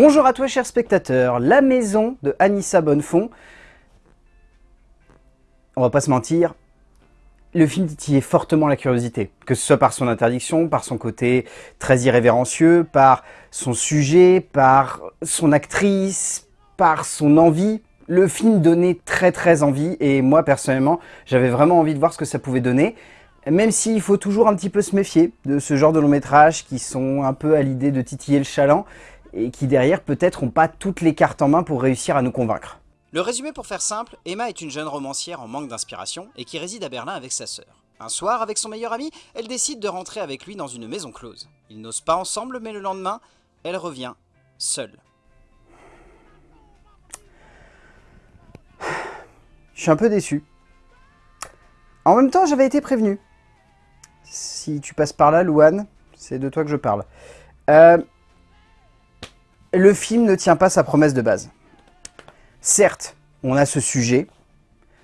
Bonjour à toi chers spectateurs, La Maison de Anissa Bonnefond. On va pas se mentir, le film titillait fortement la curiosité, que ce soit par son interdiction, par son côté très irrévérencieux, par son sujet, par son actrice, par son envie. Le film donnait très très envie et moi personnellement, j'avais vraiment envie de voir ce que ça pouvait donner. Même s'il faut toujours un petit peu se méfier de ce genre de long métrage qui sont un peu à l'idée de titiller le chaland et qui derrière peut-être n'ont pas toutes les cartes en main pour réussir à nous convaincre. Le résumé pour faire simple, Emma est une jeune romancière en manque d'inspiration et qui réside à Berlin avec sa sœur. Un soir, avec son meilleur ami, elle décide de rentrer avec lui dans une maison close. Ils n'osent pas ensemble, mais le lendemain, elle revient seule. Je suis un peu déçu. En même temps, j'avais été prévenu. Si tu passes par là, Louane, c'est de toi que je parle. Euh, le film ne tient pas sa promesse de base. Certes, on a ce sujet,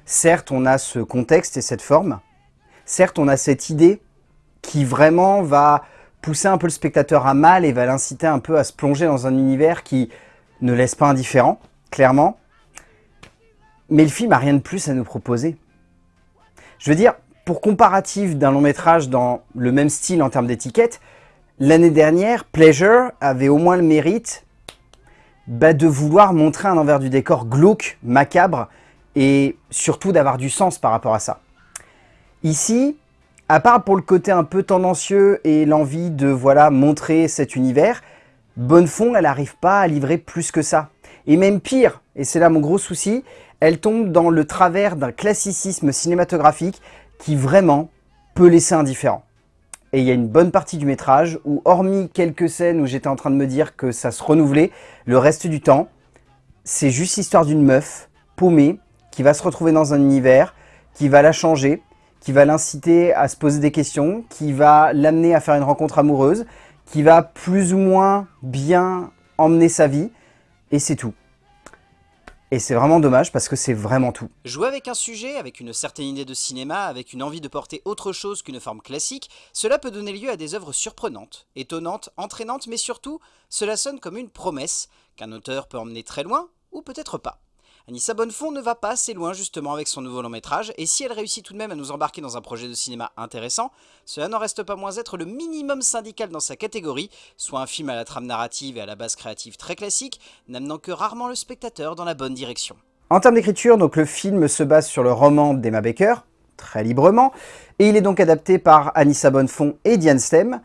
certes, on a ce contexte et cette forme, certes, on a cette idée qui vraiment va pousser un peu le spectateur à mal et va l'inciter un peu à se plonger dans un univers qui ne laisse pas indifférent, clairement. Mais le film a rien de plus à nous proposer. Je veux dire, pour comparatif d'un long métrage dans le même style en termes d'étiquette, l'année dernière, Pleasure avait au moins le mérite bah, de vouloir montrer un envers du décor glauque, macabre, et surtout d'avoir du sens par rapport à ça. Ici, à part pour le côté un peu tendancieux et l'envie de voilà montrer cet univers, Bonnefond, elle n'arrive pas à livrer plus que ça. Et même pire, et c'est là mon gros souci, elle tombe dans le travers d'un classicisme cinématographique qui vraiment peut laisser indifférent. Et il y a une bonne partie du métrage où, hormis quelques scènes où j'étais en train de me dire que ça se renouvelait, le reste du temps, c'est juste l'histoire d'une meuf paumée qui va se retrouver dans un univers, qui va la changer, qui va l'inciter à se poser des questions, qui va l'amener à faire une rencontre amoureuse, qui va plus ou moins bien emmener sa vie, et c'est tout. Et c'est vraiment dommage parce que c'est vraiment tout. Jouer avec un sujet, avec une certaine idée de cinéma, avec une envie de porter autre chose qu'une forme classique, cela peut donner lieu à des œuvres surprenantes, étonnantes, entraînantes, mais surtout, cela sonne comme une promesse qu'un auteur peut emmener très loin, ou peut-être pas. Anissa Bonnefond ne va pas assez loin justement avec son nouveau long métrage, et si elle réussit tout de même à nous embarquer dans un projet de cinéma intéressant, cela n'en reste pas moins être le minimum syndical dans sa catégorie, soit un film à la trame narrative et à la base créative très classique, n'amenant que rarement le spectateur dans la bonne direction. En termes d'écriture, le film se base sur le roman d'Emma Baker, très librement, et il est donc adapté par Anissa Bonnefond et Diane Stem.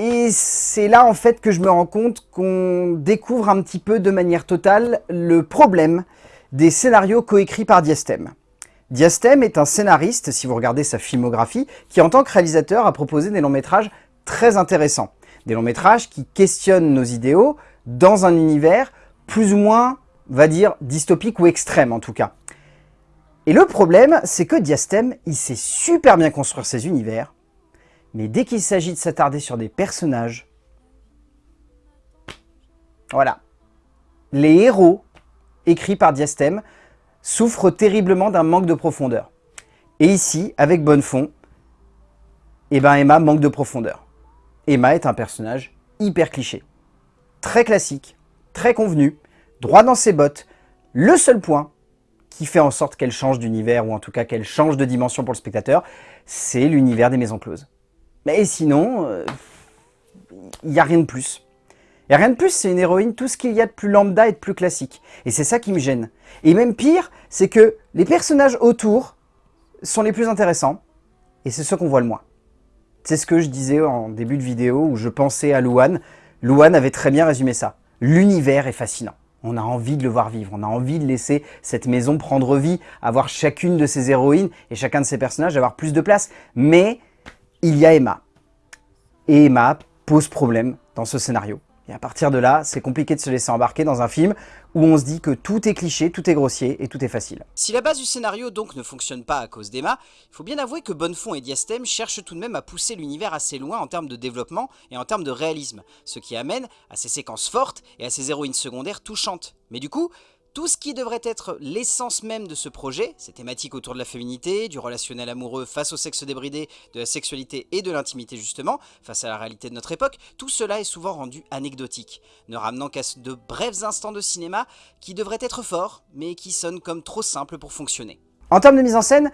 Et c'est là en fait que je me rends compte qu'on découvre un petit peu de manière totale le problème des scénarios coécrits par Diastem. Diastem est un scénariste, si vous regardez sa filmographie, qui en tant que réalisateur a proposé des longs métrages très intéressants. Des longs métrages qui questionnent nos idéaux dans un univers plus ou moins, va dire, dystopique ou extrême en tout cas. Et le problème, c'est que Diastem, il sait super bien construire ses univers, mais dès qu'il s'agit de s'attarder sur des personnages, voilà. Les héros, écrits par Diastème, souffrent terriblement d'un manque de profondeur. Et ici, avec Bonnefond, eh ben Emma manque de profondeur. Emma est un personnage hyper cliché. Très classique, très convenu, droit dans ses bottes. Le seul point qui fait en sorte qu'elle change d'univers, ou en tout cas qu'elle change de dimension pour le spectateur, c'est l'univers des maisons closes. Mais sinon, il euh, n'y a rien de plus. Il n'y a rien de plus, c'est une héroïne, tout ce qu'il y a de plus lambda et de plus classique. Et c'est ça qui me gêne. Et même pire, c'est que les personnages autour sont les plus intéressants, et c'est ceux qu'on voit le moins. C'est ce que je disais en début de vidéo, où je pensais à Louane. Louane avait très bien résumé ça. L'univers est fascinant. On a envie de le voir vivre, on a envie de laisser cette maison prendre vie, avoir chacune de ses héroïnes et chacun de ses personnages avoir plus de place. Mais il y a Emma. Et Emma pose problème dans ce scénario. Et à partir de là, c'est compliqué de se laisser embarquer dans un film où on se dit que tout est cliché, tout est grossier et tout est facile. Si la base du scénario donc ne fonctionne pas à cause d'Emma, il faut bien avouer que Bonnefond et Diastème cherchent tout de même à pousser l'univers assez loin en termes de développement et en termes de réalisme, ce qui amène à ces séquences fortes et à ces héroïnes secondaires touchantes. Mais du coup, Tout ce qui devrait être l'essence même de ce projet, ces thématiques autour de la féminité, du relationnel amoureux face au sexe débridé, de la sexualité et de l'intimité justement, face à la réalité de notre époque, tout cela est souvent rendu anecdotique, ne ramenant qu'à de brefs instants de cinéma qui devraient être forts, mais qui sonnent comme trop simples pour fonctionner. En termes de mise en scène,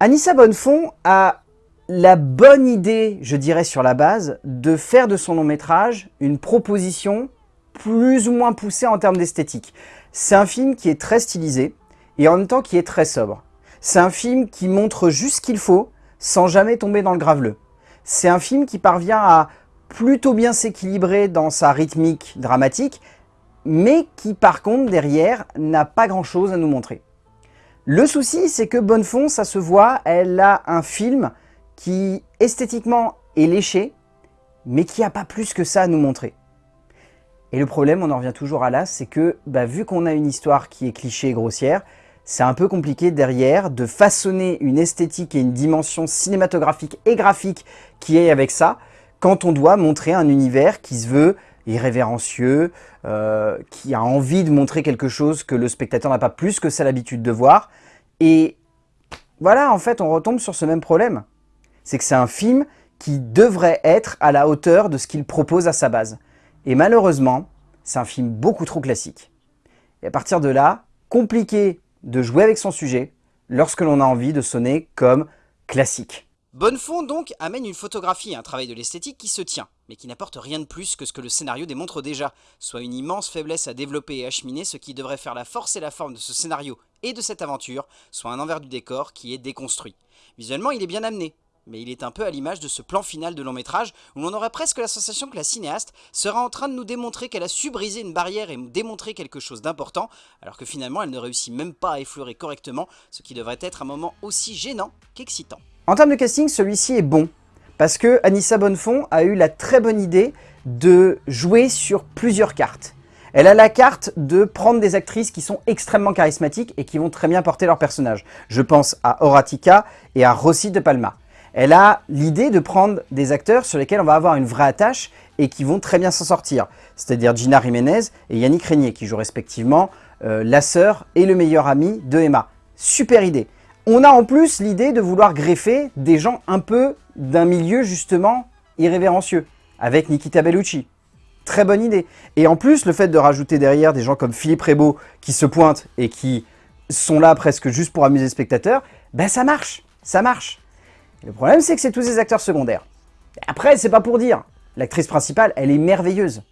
Anissa Bonnefond a la bonne idée, je dirais sur la base, de faire de son long métrage une proposition plus ou moins poussée en termes d'esthétique. C'est un film qui est très stylisé et en même temps qui est très sobre. C'est un film qui montre juste ce qu'il faut sans jamais tomber dans le graveleux. C'est un film qui parvient à plutôt bien s'équilibrer dans sa rythmique dramatique, mais qui par contre derrière n'a pas grand chose à nous montrer. Le souci c'est que Bonnefond, ça se voit, elle a un film qui esthétiquement est léché, mais qui n'a pas plus que ça à nous montrer. Et le problème, on en revient toujours à là, c'est que bah, vu qu'on a une histoire qui est cliché et grossière, c'est un peu compliqué derrière de façonner une esthétique et une dimension cinématographique et graphique qui est avec ça, quand on doit montrer un univers qui se veut irrévérencieux, euh, qui a envie de montrer quelque chose que le spectateur n'a pas plus que ça l'habitude de voir. Et voilà, en fait, on retombe sur ce même problème c'est que c'est un film qui devrait être à la hauteur de ce qu'il propose à sa base. Et malheureusement, c'est un film beaucoup trop classique. Et à partir de là, compliqué de jouer avec son sujet lorsque l'on a envie de sonner comme classique. Bonnefond donc amène une photographie et un travail de l'esthétique qui se tient, mais qui n'apporte rien de plus que ce que le scénario démontre déjà, soit une immense faiblesse à développer et acheminer ce qui devrait faire la force et la forme de ce scénario et de cette aventure, soit un envers du décor qui est déconstruit. Visuellement il est bien amené, mais il est un peu à l'image de ce plan final de long métrage où l'on aurait presque la sensation que la cinéaste sera en train de nous démontrer qu'elle a su briser une barrière et démontrer quelque chose d'important, alors que finalement elle ne réussit même pas à effleurer correctement, ce qui devrait être un moment aussi gênant qu'excitant. En termes de casting, celui-ci est bon, parce que Anissa Bonnefond a eu la très bonne idée de jouer sur plusieurs cartes. Elle a la carte de prendre des actrices qui sont extrêmement charismatiques et qui vont très bien porter leur personnage. Je pense à Horatica et à Rossi de Palma elle a l'idée de prendre des acteurs sur lesquels on va avoir une vraie attache et qui vont très bien s'en sortir. C'est-à-dire Gina Jiménez et Yannick Régnier, qui jouent respectivement euh, la sœur et le meilleur ami de Emma. Super idée. On a en plus l'idée de vouloir greffer des gens un peu d'un milieu justement irrévérencieux, avec Nikita Bellucci. Très bonne idée. Et en plus, le fait de rajouter derrière des gens comme Philippe Rebaud qui se pointent et qui sont là presque juste pour amuser le spectateur, ben ça marche, ça marche. Le problème, c'est que c'est tous des acteurs secondaires. Après, c'est pas pour dire. L'actrice principale, elle est merveilleuse.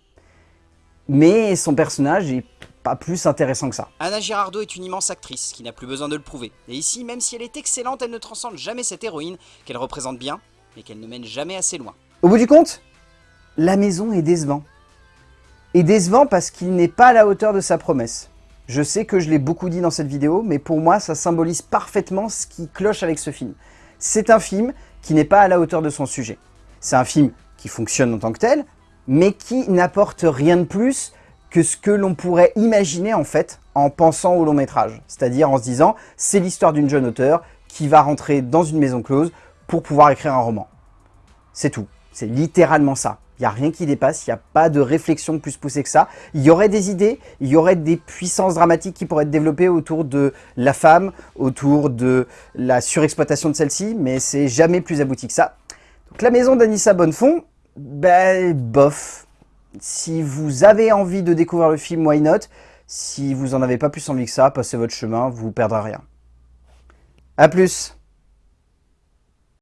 Mais son personnage est pas plus intéressant que ça. Anna Girardot est une immense actrice qui n'a plus besoin de le prouver. Et ici, même si elle est excellente, elle ne transcende jamais cette héroïne qu'elle représente bien, mais qu'elle ne mène jamais assez loin. Au bout du compte, la maison est décevant. Et décevant parce qu'il n'est pas à la hauteur de sa promesse. Je sais que je l'ai beaucoup dit dans cette vidéo, mais pour moi, ça symbolise parfaitement ce qui cloche avec ce film c'est un film qui n'est pas à la hauteur de son sujet. C'est un film qui fonctionne en tant que tel, mais qui n'apporte rien de plus que ce que l'on pourrait imaginer en fait en pensant au long métrage. C'est-à-dire en se disant, c'est l'histoire d'une jeune auteure qui va rentrer dans une maison close pour pouvoir écrire un roman. C'est tout. C'est littéralement ça. Il n'y a rien qui dépasse, il n'y a pas de réflexion plus poussée que ça. Il y aurait des idées, il y aurait des puissances dramatiques qui pourraient être développées autour de la femme, autour de la surexploitation de celle-ci, mais c'est jamais plus abouti que ça. Donc la maison d'Anissa Bonnefond, ben bof. Si vous avez envie de découvrir le film, why not? Si vous en avez pas plus envie que ça, passez votre chemin, vous perdrez rien. A plus